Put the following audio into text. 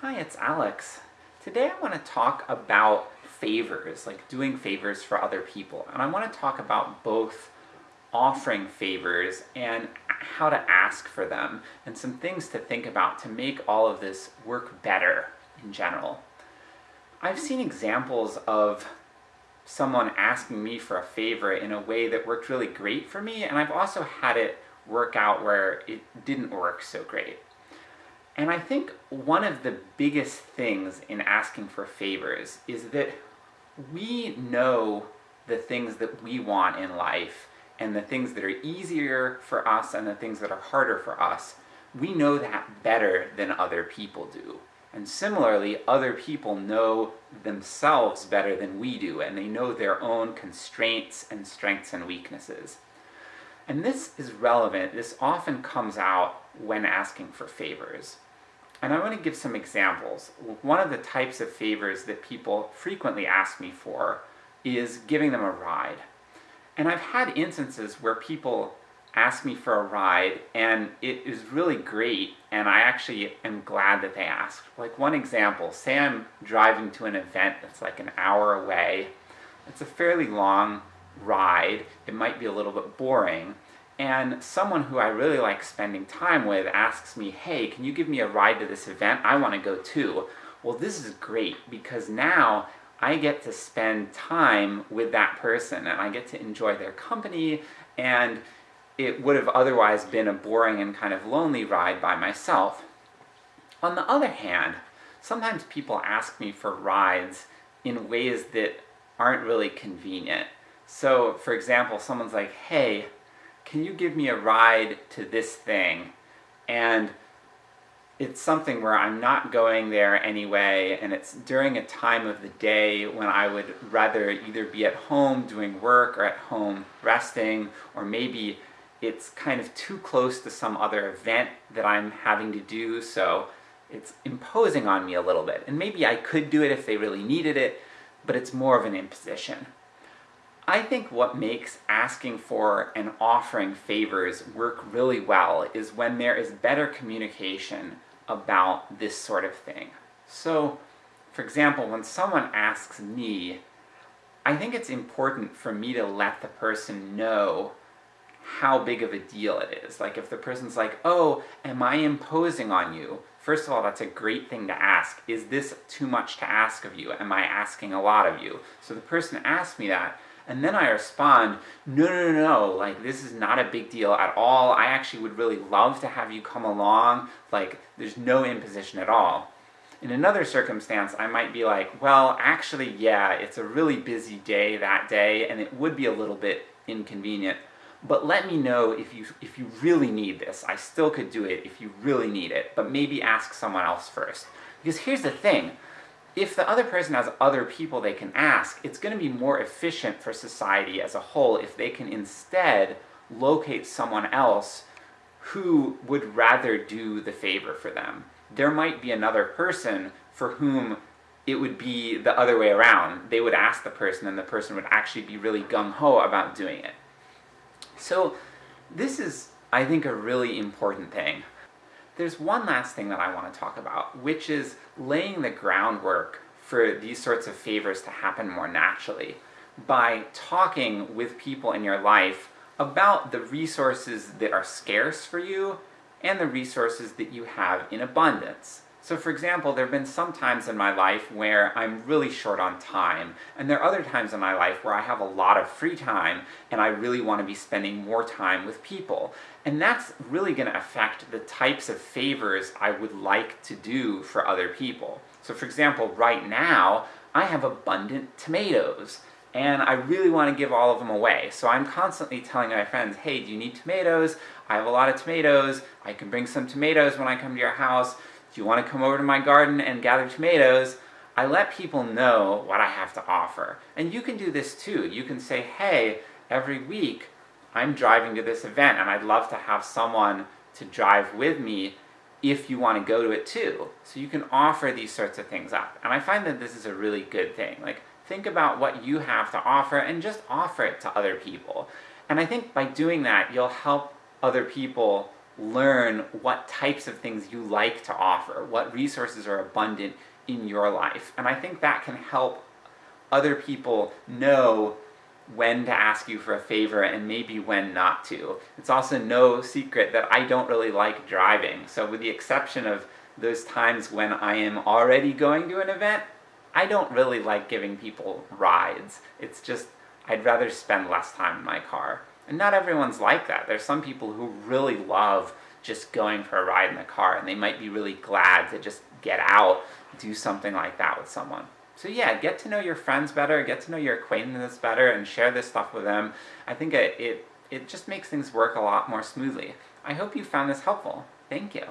Hi, it's Alex. Today I want to talk about favors, like doing favors for other people. And I want to talk about both offering favors and how to ask for them, and some things to think about to make all of this work better in general. I've seen examples of someone asking me for a favor in a way that worked really great for me, and I've also had it work out where it didn't work so great. And I think one of the biggest things in asking for favors is that we know the things that we want in life, and the things that are easier for us and the things that are harder for us, we know that better than other people do. And similarly, other people know themselves better than we do, and they know their own constraints and strengths and weaknesses. And this is relevant, this often comes out when asking for favors. And I want to give some examples. One of the types of favors that people frequently ask me for is giving them a ride. And I've had instances where people ask me for a ride, and it is really great, and I actually am glad that they asked. Like one example, say I'm driving to an event that's like an hour away, it's a fairly long ride, it might be a little bit boring, and someone who I really like spending time with asks me, hey, can you give me a ride to this event? I want to go too. Well this is great, because now I get to spend time with that person, and I get to enjoy their company, and it would have otherwise been a boring and kind of lonely ride by myself. On the other hand, sometimes people ask me for rides in ways that aren't really convenient. So, for example, someone's like, hey, can you give me a ride to this thing? And it's something where I'm not going there anyway, and it's during a time of the day when I would rather either be at home doing work, or at home resting, or maybe it's kind of too close to some other event that I'm having to do, so it's imposing on me a little bit. And maybe I could do it if they really needed it, but it's more of an imposition. I think what makes asking for and offering favors work really well is when there is better communication about this sort of thing. So, for example, when someone asks me, I think it's important for me to let the person know how big of a deal it is. Like if the person's like, oh, am I imposing on you? First of all, that's a great thing to ask. Is this too much to ask of you? Am I asking a lot of you? So the person asks me that, and then I respond, no, no, no, no, like this is not a big deal at all, I actually would really love to have you come along, like there's no imposition at all. In another circumstance, I might be like, well, actually, yeah, it's a really busy day that day, and it would be a little bit inconvenient, but let me know if you, if you really need this. I still could do it if you really need it, but maybe ask someone else first. Because here's the thing, if the other person has other people they can ask, it's going to be more efficient for society as a whole if they can instead locate someone else who would rather do the favor for them. There might be another person for whom it would be the other way around. They would ask the person and the person would actually be really gung-ho about doing it. So this is, I think, a really important thing. There's one last thing that I want to talk about, which is laying the groundwork for these sorts of favors to happen more naturally, by talking with people in your life about the resources that are scarce for you, and the resources that you have in abundance. So for example, there have been some times in my life where I'm really short on time, and there are other times in my life where I have a lot of free time, and I really want to be spending more time with people. And that's really going to affect the types of favors I would like to do for other people. So for example, right now, I have abundant tomatoes, and I really want to give all of them away. So I'm constantly telling my friends, hey, do you need tomatoes? I have a lot of tomatoes, I can bring some tomatoes when I come to your house, do you want to come over to my garden and gather tomatoes? I let people know what I have to offer. And you can do this too. You can say, hey, every week I'm driving to this event and I'd love to have someone to drive with me if you want to go to it too. So you can offer these sorts of things up. And I find that this is a really good thing. Like, think about what you have to offer and just offer it to other people. And I think by doing that, you'll help other people learn what types of things you like to offer, what resources are abundant in your life. And I think that can help other people know when to ask you for a favor and maybe when not to. It's also no secret that I don't really like driving, so with the exception of those times when I am already going to an event, I don't really like giving people rides. It's just, I'd rather spend less time in my car. And not everyone's like that. There's some people who really love just going for a ride in the car, and they might be really glad to just get out, do something like that with someone. So yeah, get to know your friends better, get to know your acquaintances better, and share this stuff with them. I think it, it, it just makes things work a lot more smoothly. I hope you found this helpful. Thank you.